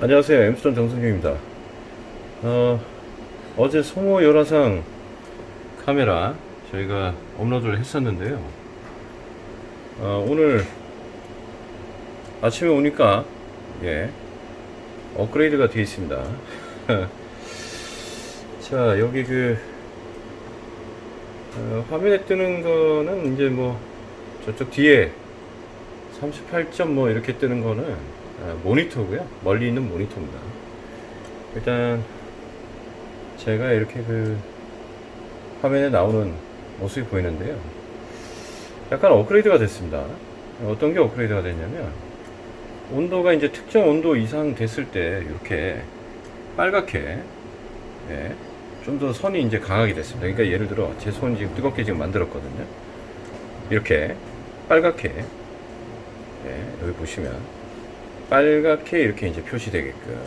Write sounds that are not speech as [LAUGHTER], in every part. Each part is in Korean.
안녕하세요. 엠스톤 정승규입니다. 어, 어제 송호 열화상 카메라 저희가 업로드를 했었는데요. 어, 오늘 아침에 오니까 예 업그레이드가 되어 있습니다. [LAUGHS] 자 여기 그 어, 화면에 뜨는 거는 이제 뭐 저쪽 뒤에 38점 뭐 이렇게 뜨는 거는 아, 모니터고요. 멀리 있는 모니터입니다. 일단 제가 이렇게 그 화면에 나오는 모습이 보이는데요. 약간 업그레이드가 됐습니다. 어떤 게 업그레이드가 됐냐면 온도가 이제 특정 온도 이상 됐을 때 이렇게 빨갛게 예, 좀 더 선이 이제 강하게 됐습니다. 그러니까 예를 들어 제손 지금 뜨겁게 지금 만들었거든요. 이렇게 빨갛게 예, 여기 보시면 빨갛게 이렇게 이제 표시되게끔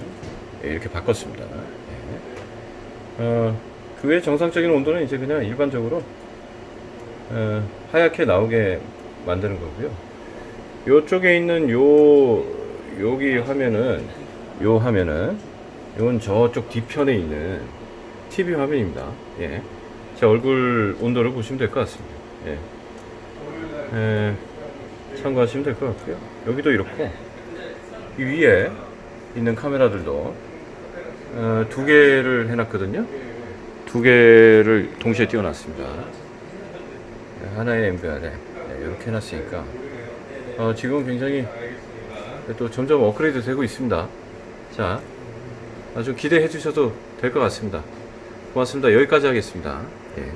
예, 이렇게 바꿨습니다. 예. 어, 그 외 정상적인 온도는 이제 그냥 일반적으로 어, 하얗게 나오게 만드는 거고요. 요쪽에 있는 요 여기 화면은 요 화면은 이건 저쪽 뒤편에 있는 TV 화면입니다. 예. 제 얼굴 온도를 보시면 될 것 같습니다. 예. 예, 참고하시면 될 것 같고요. 여기도 이렇고 이 위에 있는 카메라들도 어, 두 개를 해놨거든요. 두 개를 동시에 띄워놨습니다. 네, 하나의 MBR에 네, 이렇게 해놨으니까 어, 지금 굉장히 또 점점 업그레이드 되고 있습니다. 자, 아주 기대해 주셔도 될 것 같습니다. 고맙습니다. 여기까지 하겠습니다. 예.